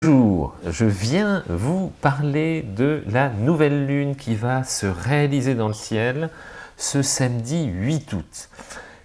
Bonjour, je viens vous parler de la nouvelle lune qui va se réaliser dans le ciel ce samedi 8 août.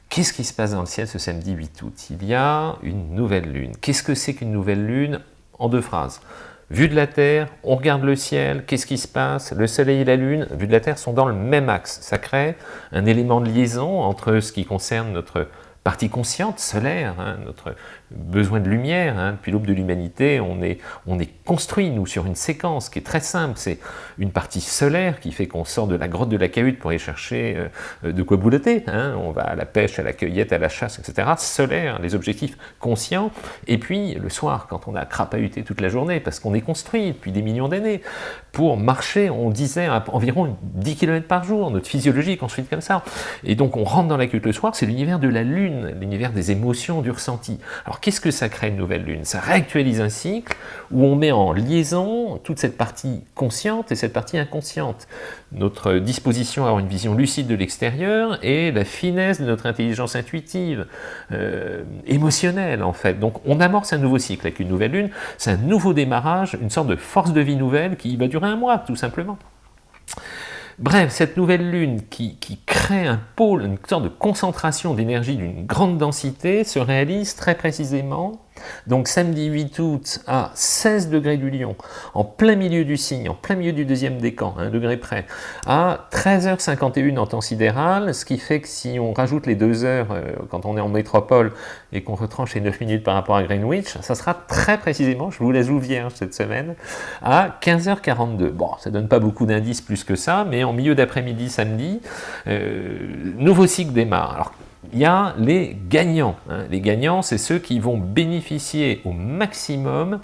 Qu'est-ce qui se passe dans le ciel ce samedi 8 août? Il y a une nouvelle lune. Qu'est-ce que c'est qu'une nouvelle lune? En deux phrases. Vue de la Terre, on regarde le ciel, qu'est-ce qui se passe? Le Soleil et la Lune, vue de la Terre, sont dans le même axe. Ça crée un élément de liaison entre ce qui concerne notre partie consciente, solaire, hein, notre besoin de lumière. Hein. Depuis l'aube de l'humanité, on est, on est construit, nous, sur une séquence qui est très simple. C'est une partie solaire qui fait qu'on sort de la grotte de la cahute pour aller chercher euh, de quoi boulotter. Hein. On va à la pêche, à la cueillette, à la chasse, etc. Solaire, les objectifs conscients. Et puis, le soir, quand on a crapahuté toute la journée, parce qu'on est construit depuis des millions d'années, pour marcher, on disait environ 10 km par jour, notre physiologie construite comme ça. Et donc, on rentre dans la cahute le soir, c'est l'univers de la lune, l'univers des émotions, du ressenti. Alors, qu'est-ce que ça crée une nouvelle lune? Ça réactualise un cycle où on met en liaison toute cette partie consciente et cette partie inconsciente. Notre disposition à avoir une vision lucide de l'extérieur et la finesse de notre intelligence intuitive, euh, émotionnelle en fait. Donc on amorce un nouveau cycle avec une nouvelle lune, c'est un nouveau démarrage, une sorte de force de vie nouvelle qui va durer un mois tout simplement. Bref, cette nouvelle lune qui, crée un pôle, une sorte de concentration d'énergie d'une grande densité se réalise très précisément donc samedi 8 août à 16 degrés du Lion, en plein milieu du signe, en plein milieu du deuxième décan, un degré près, à 13h51 en temps sidéral, ce qui fait que si on rajoute les deux heures euh, quand on est en métropole et qu'on retranche les 9 minutes par rapport à Greenwich, ça sera très précisément, je vous laisse vous vierge cette semaine, à 15h42. Bon, ça donne pas beaucoup d'indices plus que ça, mais en milieu d'après-midi samedi, euh, nouveau cycle démarre. Il y a les gagnants. Hein. Les gagnants, c'est ceux qui vont bénéficier au maximum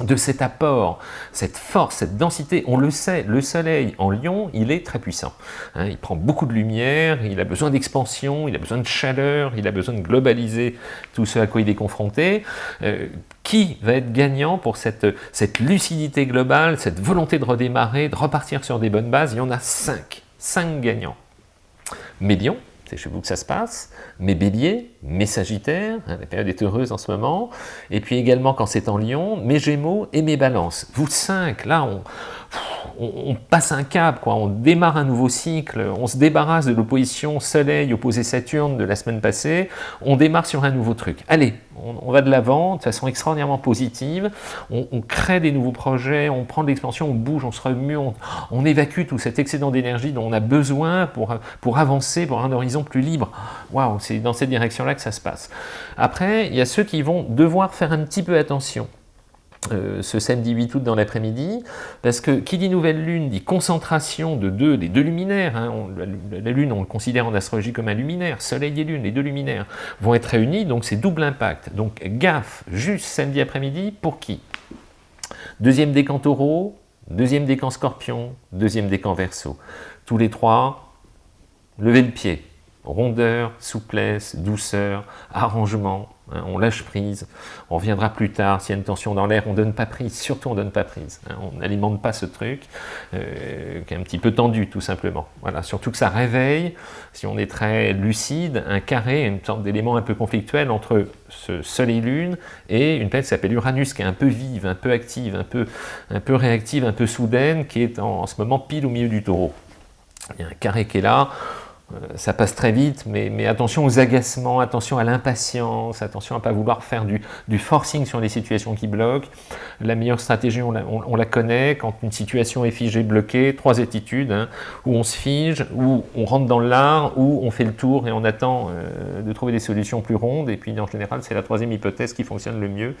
de cet apport, cette force, cette densité. On le sait, le soleil en Lion, il est très puissant. Hein. il prend beaucoup de lumière, il a besoin d'expansion, il a besoin de chaleur, il a besoin de globaliser tout ce à quoi il est confronté. Euh, qui va être gagnant pour cette, cette lucidité globale, cette volonté de redémarrer, de repartir sur des bonnes bases? Il y en a cinq. Cinq gagnants. Médion, chez vous que ça se passe, mes béliers, mes sagittaires, hein, la période est heureuse en ce moment, et puis également quand c'est en lion, mes gémeaux et mes balances. Vous cinq, là, on, on, passe un cap, quoi. on démarre un nouveau cycle, on se débarrasse de l'opposition Soleil opposé Saturne de la semaine passée, on démarre sur un nouveau truc. Allez, on, va de l'avant de façon extraordinairement positive, on, crée des nouveaux projets, on prend de l'expansion, on bouge, on se remue, on, évacue tout cet excédent d'énergie dont on a besoin pour, pour avancer, pour un horizon plus libre. Waouh, c'est dans cette direction-là que ça se passe. Après, il y a ceux qui vont devoir faire un petit peu attention. Euh, ce samedi 8 août dans l'après-midi, parce que qui dit nouvelle lune dit concentration de deux, des deux luminaires, hein, la, lune on le considère en astrologie comme un luminaire, soleil et lune, les deux luminaires vont être réunis, donc c'est double impact. Donc gaffe, juste samedi après-midi, pour qui? Deuxième décan taureau, deuxième décan scorpion, deuxième décan verso. Tous les trois, levez le pied, rondeur, souplesse, douceur, arrangement, Hein, on lâche prise, on reviendra plus tard, s'il y a une tension dans l'air, on ne donne pas prise, surtout on ne donne pas prise, hein. on n'alimente pas ce truc, euh, qui est un petit peu tendu tout simplement. Voilà, surtout que ça réveille, si on est très lucide, un carré, une sorte d'élément un peu conflictuel entre ce soleil-lune et une planète qui s'appelle Uranus, qui est un peu vive, un peu active, un peu, un peu réactive, un peu soudaine, qui est en ce moment pile au milieu du taureau. Il y a un carré qui est là, ça passe très vite, mais, attention aux agacements, attention à l'impatience, attention à ne pas vouloir faire du, forcing sur les situations qui bloquent. La meilleure stratégie, on la, connaît, quand une situation est figée, bloquée, trois attitudes, hein, où on se fige, où on rentre dans l'art, où on fait le tour et on attend euh, de trouver des solutions plus rondes, et puis en général, c'est la troisième hypothèse qui fonctionne le mieux,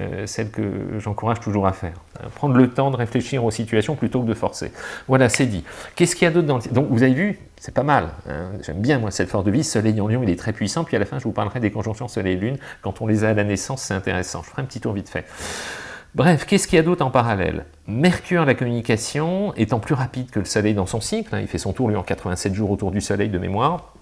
euh, celle que j'encourage toujours à faire. Hein. Prendre le temps de réfléchir aux situations plutôt que de forcer. Voilà, c'est dit. Qu'est-ce qu'il y a d'autre dans le... Donc, vous avez vu, c'est pas mal. Hein. J'aime bien, moi, cette force de vie. Soleil en Lion, il est très puissant. Puis à la fin, je vous parlerai des conjonctions Soleil-Lune. Quand on les a à la naissance, c'est intéressant. Je ferai un petit tour vite fait. Bref, qu'est-ce qu'il y a d'autre en parallèle? Mercure, la communication, étant plus rapide que le Soleil dans son cycle, hein, il fait son tour, lui, en 87 jours autour du Soleil de mémoire,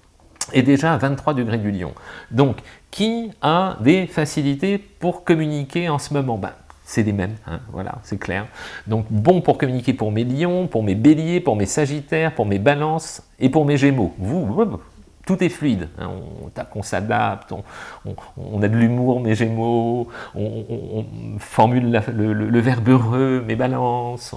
est déjà à 23 degrés du Lion. Donc, qui a des facilités pour communiquer en ce moment? Ben, c'est les mêmes, hein, voilà, c'est clair. Donc bon pour communiquer pour mes lions, pour mes béliers, pour mes sagittaires, pour mes balances et pour mes gémeaux. Vous, tout est fluide, hein. on, s'adapte, on, a de l'humour, mes gémeaux, on, formule le, verbe heureux, mes balances,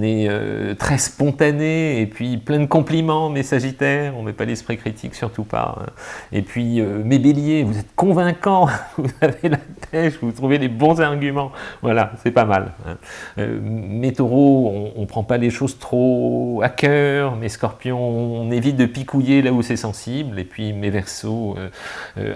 est euh, très spontané, et puis plein de compliments, mes sagittaires, on met pas l'esprit critique, surtout pas. Hein. Et puis euh, mes béliers, vous êtes convaincants, vous avez la pêche, vous trouvez les bons arguments, voilà, c'est pas mal. Hein. Euh, mes taureaux, on ne prend pas les choses trop à cœur, mes scorpions, on évite de picouiller là où c'est sensible, et puis mes versos,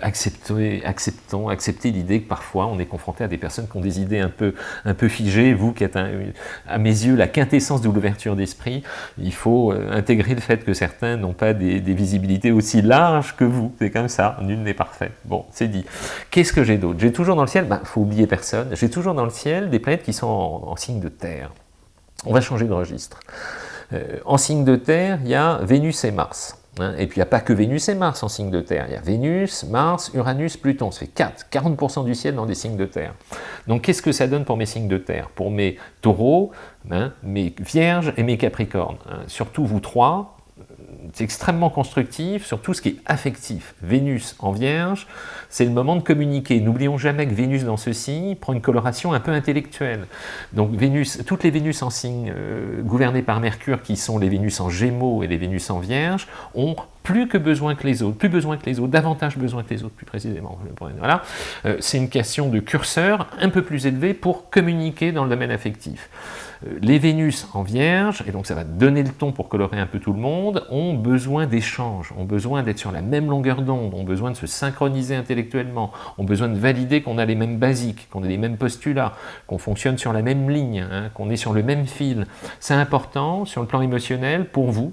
acceptez, acceptons, acceptez l'idée que parfois on est confronté à des personnes qui ont des idées un peu, un peu figées, vous qui êtes à mes yeux la quintessence de l'ouverture d'esprit, il faut euh, intégrer le fait que certains n'ont pas des, visibilités aussi larges que vous. C'est comme ça, nul n'est parfait. Bon, c'est dit. Qu'est-ce que j'ai d'autre? J'ai toujours dans le ciel, il ben, faut oublier personne, j'ai toujours dans le ciel des planètes qui sont en, signe de terre. On va changer de registre. Euh, en signe de terre, il y a Vénus et Mars. Hein, et puis il n'y a pas que Vénus et Mars en signe de terre, il y a Vénus, Mars, Uranus, Pluton, ça fait 4, 40% du ciel dans des signes de terre. Donc qu'est-ce que ça donne pour mes signes de terre? Pour mes taureaux, hein, mes vierges et mes capricornes. Hein. Surtout vous trois, c'est extrêmement constructif sur tout ce qui est affectif. Vénus en Vierge, c'est le moment de communiquer. N'oublions jamais que Vénus dans ce signe prend une coloration un peu intellectuelle. Donc Vénus, toutes les Vénus en signe euh, gouvernées par Mercure, qui sont les Vénus en Gémeaux et les Vénus en Vierge, ont plus que besoin que les autres, plus besoin que les autres, davantage besoin que les autres, plus précisément. Voilà. Euh, c'est une question de curseur un peu plus élevé pour communiquer dans le domaine affectif. Euh, les Vénus en Vierge, et donc ça va donner le ton pour colorer un peu tout le monde, ont besoin d'échanges, ont besoin d'être sur la même longueur d'onde, ont besoin de se synchroniser intellectuellement, ont besoin de valider qu'on a les mêmes basiques, qu'on a les mêmes postulats, qu'on fonctionne sur la même ligne, hein, qu'on est sur le même fil. C'est important sur le plan émotionnel pour vous,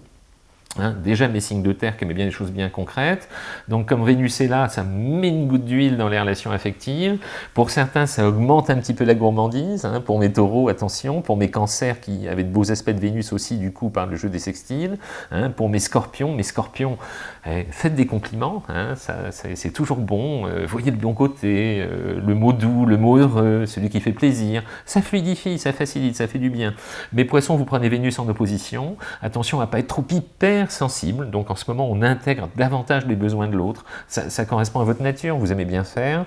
Hein, déjà mes signes de terre qui aimaient bien des choses bien concrètes. Donc comme Vénus est là, ça met une goutte d'huile dans les relations affectives. Pour certains, ça augmente un petit peu la gourmandise. Hein. Pour mes taureaux, attention. Pour mes cancers qui avaient de beaux aspects de Vénus aussi, du coup, par le jeu des sextiles. Hein. Pour mes scorpions, mes scorpions, eh, faites des compliments. c'est toujours bon. Euh, voyez le bon côté, euh, le mot doux, le mot heureux, celui qui fait plaisir. Ça fluidifie, ça facilite, ça fait du bien. Mes poissons, vous prenez Vénus en opposition. Attention à ne pas être trop hyper sensible, donc en ce moment on intègre davantage les besoins de l'autre, ça, correspond à votre nature, vous aimez bien faire,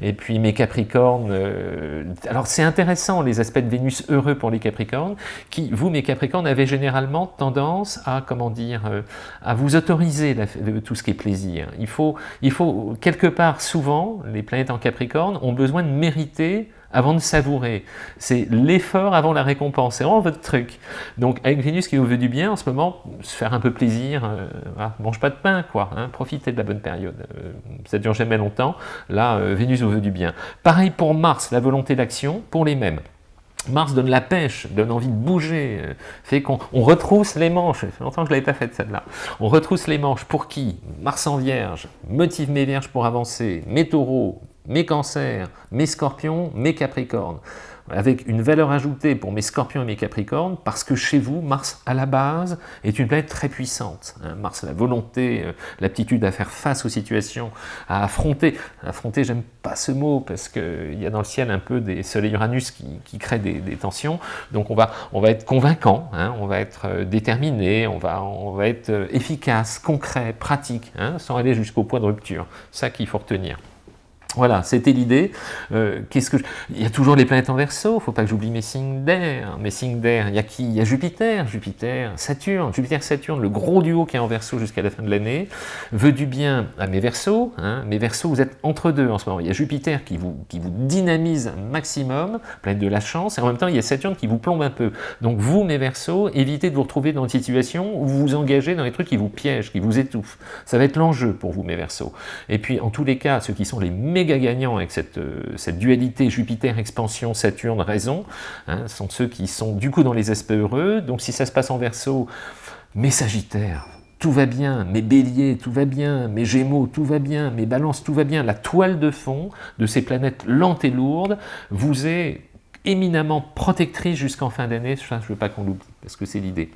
et puis mes Capricornes, euh, alors c'est intéressant les aspects de Vénus heureux pour les Capricornes, qui, vous mes Capricornes, avez généralement tendance à, comment dire, euh, à vous autoriser tout ce qui est plaisir. Il faut, il faut quelque part, souvent, les planètes en Capricorne ont besoin de mériter avant de savourer. C'est l'effort avant la récompense, c'est vraiment votre truc. Donc avec Vénus qui vous veut du bien, en ce moment, se faire un peu plaisir, euh, mange pas de pain, quoi, hein, profitez de la bonne période. Euh, ça dure jamais longtemps, là, euh, Vénus vous veut du bien. Pareil pour Mars, la volonté d'action, pour les mêmes. Mars donne la pêche, donne envie de bouger, fait qu'on retrousse les manches, ça fait longtemps que je ne l'avais pas faite celle-là, on retrousse les manches pour qui? Mars en Vierge, motive mes Vierges pour avancer, mes taureaux, mes cancers, mes scorpions, mes capricornes avec une valeur ajoutée pour mes scorpions et mes capricornes, parce que chez vous, Mars, à la base, est une planète très puissante. Hein. Mars la volonté, euh, l'aptitude à faire face aux situations, à affronter. Affronter, j'aime pas ce mot, parce qu'il y a dans le ciel un peu des soleils Uranus qui, qui créent des, tensions, donc on va, on va être convaincant, hein. on va être euh, déterminé, on va, on va être euh, efficace, concret, pratique, hein, sans aller jusqu'au point de rupture. Ça qu'il faut retenir. Voilà, c'était l'idée. Euh, qu'est-ce que Il y a toujours les planètes en verso, il ne faut pas que j'oublie mes signes d'air. Mes signes d'air, il y a qui? Il y a Jupiter, Jupiter, Saturne, Jupiter-Saturne, le gros duo qui est en verso jusqu'à la fin de l'année, veut du bien à mes versos. Hein. Mes versos, vous êtes entre deux en ce moment. Il y a Jupiter qui vous, qui vous dynamise un maximum, planète de la chance, et en même temps, il y a Saturne qui vous plombe un peu. Donc vous, mes versos, évitez de vous retrouver dans une situation où vous vous engagez dans des trucs qui vous piègent, qui vous étouffent. Ça va être l'enjeu pour vous, mes versos. Et puis, en tous les cas, ceux qui sont les méga gagnants avec cette, euh, dualité Jupiter, expansion, Saturne, raison, hein, sont ceux qui sont du coup dans les aspects heureux. Donc si ça se passe en verso, mes sagittaires, tout va bien, mes béliers, tout va bien, mes gémeaux, tout va bien, mes balances, tout va bien. La toile de fond de ces planètes lentes et lourdes vous est éminemment protectrice jusqu'en fin d'année, je ne veux pas qu'on l'oublie, parce que c'est l'idée.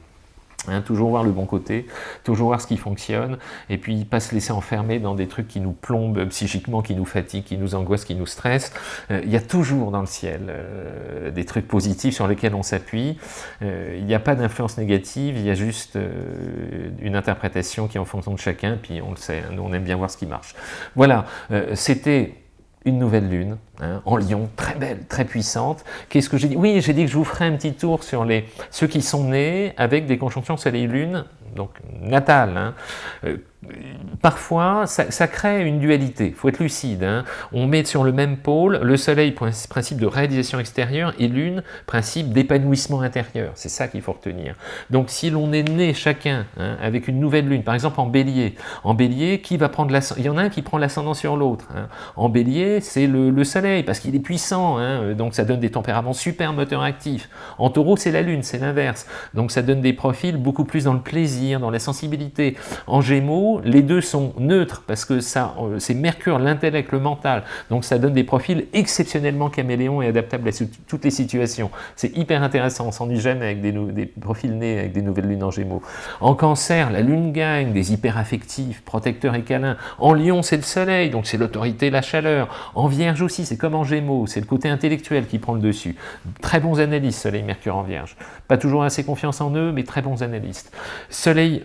Hein, toujours voir le bon côté, toujours voir ce qui fonctionne, et puis pas se laisser enfermer dans des trucs qui nous plombent psychiquement, qui nous fatiguent, qui nous angoissent, qui nous stressent. Euh, il y a toujours dans le ciel euh, des trucs positifs sur lesquels on s'appuie. Euh, il n'y a pas d'influence négative, il y a juste une interprétation qui est en fonction de chacun, puis on le sait, hein, nous on aime bien voir ce qui marche. Voilà, c'était une nouvelle lune hein, en lion, très belle, très puissante. Qu'est-ce que j'ai dit? Oui, j'ai dit que je vous ferai un petit tour sur les, ceux qui sont nés avec des conjonctions soleil-lune, donc natales. Hein. Euh, parfois, ça, crée une dualité, il faut être lucide. Hein. On met sur le même pôle le soleil, principe de réalisation extérieure, et lune, principe d'épanouissement intérieur. C'est ça qu'il faut retenir. Donc si l'on est né chacun avec une nouvelle lune, par exemple en bélier, en bélier, qui va prendre il y en a un qui prend l'ascendant sur l'autre. En bélier, c'est le, soleil, parce qu'il est puissant, donc ça donne des tempéraments super moteurs actifs. En taureau, c'est la lune, c'est l'inverse. Donc ça donne des profils beaucoup plus dans le plaisir, dans la sensibilité. En gémeaux, les deux sont neutres parce que euh, c'est Mercure, l'intellect, le mental. Donc ça donne des profils exceptionnellement caméléons et adaptables à toutes les situations. C'est hyper intéressant, on s'ennuie jamais avec des, profils nés avec des nouvelles lunes en Gémeaux. En Cancer, la lune gagne, des hyperaffectifs, protecteurs et câlins. En Lion, c'est le Soleil, donc c'est l'autorité, la chaleur. En Vierge aussi, c'est comme en Gémeaux, c'est le côté intellectuel qui prend le dessus. Très bons analystes, Soleil, Mercure en Vierge. Pas toujours assez confiance en eux, mais très bons analystes. Soleil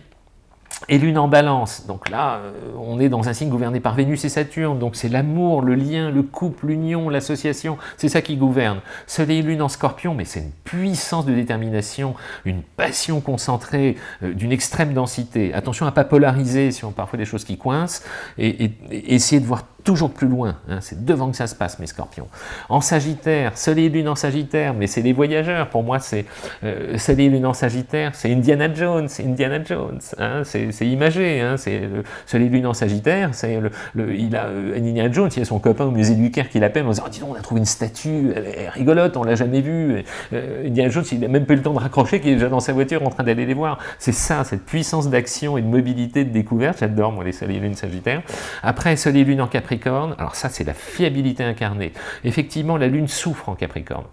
et lune en balance, donc là, euh, on est dans un signe gouverné par Vénus et Saturne, donc c'est l'amour, le lien, le couple, l'union, l'association, c'est ça qui gouverne. Soleil et lune en scorpion, mais c'est une puissance de détermination, une passion concentrée, euh, d'une extrême densité. Attention à ne pas polariser si on parfois des choses qui coincent, et, et essayer de voir toujours plus loin, hein, c'est devant que ça se passe mes scorpions. En Sagittaire, Soleil et Lune en Sagittaire, mais c'est les voyageurs, pour moi c'est euh, Soleil Lune en Sagittaire, c'est Indiana Jones, Indiana Jones, hein, c'est imagé, hein, c'est Soleil et Lune en Sagittaire, c'est il a, euh, Indiana Jones, il a son copain au musée du Caire qui l'appelle en disant oh, dis donc, on a trouvé une statue, elle est rigolote, on l'a jamais vue, euh, Indiana Jones, il n'a même pas eu le temps de raccrocher, qu'il est déjà dans sa voiture en train d'aller les voir. C'est ça, cette puissance d'action et de mobilité, de découverte, j'adore moi les Soleil et Lune Sagittaire. Après Soleil et Lune en Capricorne, alors ça c'est la fiabilité incarnée. Effectivement, la Lune souffre en Capricorne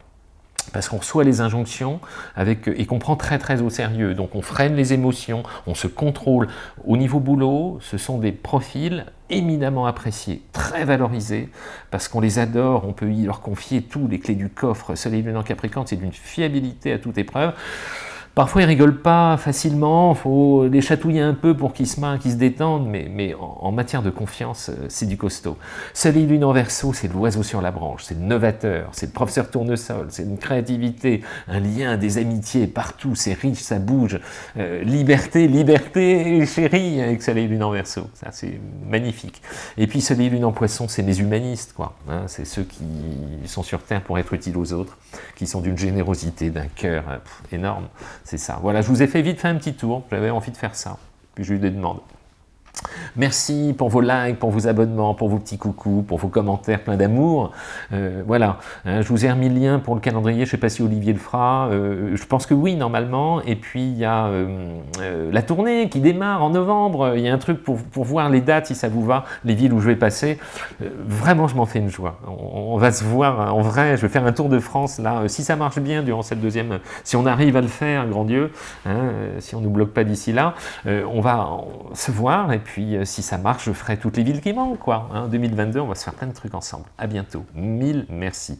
parce qu'on reçoit les injonctions avec, et qu'on prend très très au sérieux. Donc on freine les émotions, on se contrôle. Au niveau boulot, ce sont des profils éminemment appréciés, très valorisés, parce qu'on les adore, on peut y leur confier tous les clés du coffre. Soleil Lune en Capricorne, c'est d'une fiabilité à toute épreuve. Parfois, ils rigolent pas facilement, il faut les chatouiller un peu pour qu'ils se marrent, qu'ils se détendent, mais, mais en, matière de confiance, euh, c'est du costaud. Soleil lune en verso, c'est l'oiseau sur la branche, c'est le novateur, c'est le professeur tournesol, c'est une créativité, un lien, des amitiés partout, c'est riche, ça bouge. Euh, liberté, liberté, chérie, avec Soleil lune en verso, ça c'est magnifique. Et puis Soleil lune en poisson, c'est les humanistes, quoi. Hein, c'est ceux qui sont sur Terre pour être utiles aux autres, qui sont d'une générosité, d'un cœur euh, énorme. C'est ça. Voilà, je vous ai fait vite faire un petit tour. J'avais envie de faire ça. Puis j'ai eu des demandes. Merci pour vos likes, pour vos abonnements, pour vos petits coucous, pour vos commentaires pleins d'amour. Euh, voilà, hein, je vous ai remis le lien pour le calendrier, je ne sais pas si Olivier le fera, euh, je pense que oui normalement, et puis il y a euh, la tournée qui démarre en novembre, il y a un truc pour, voir les dates si ça vous va, les villes où je vais passer, vraiment je m'en fais une joie, on, va se voir en vrai, je vais faire un tour de France là, si ça marche bien durant cette deuxième, si on arrive à le faire, grand Dieu, hein, si on ne nous bloque pas d'ici là, on va se voir, puis euh, si ça marche, je ferai toutes les villes qui manquent, quoi. En hein. 2022, on va se faire plein de trucs ensemble. À bientôt. Mille merci.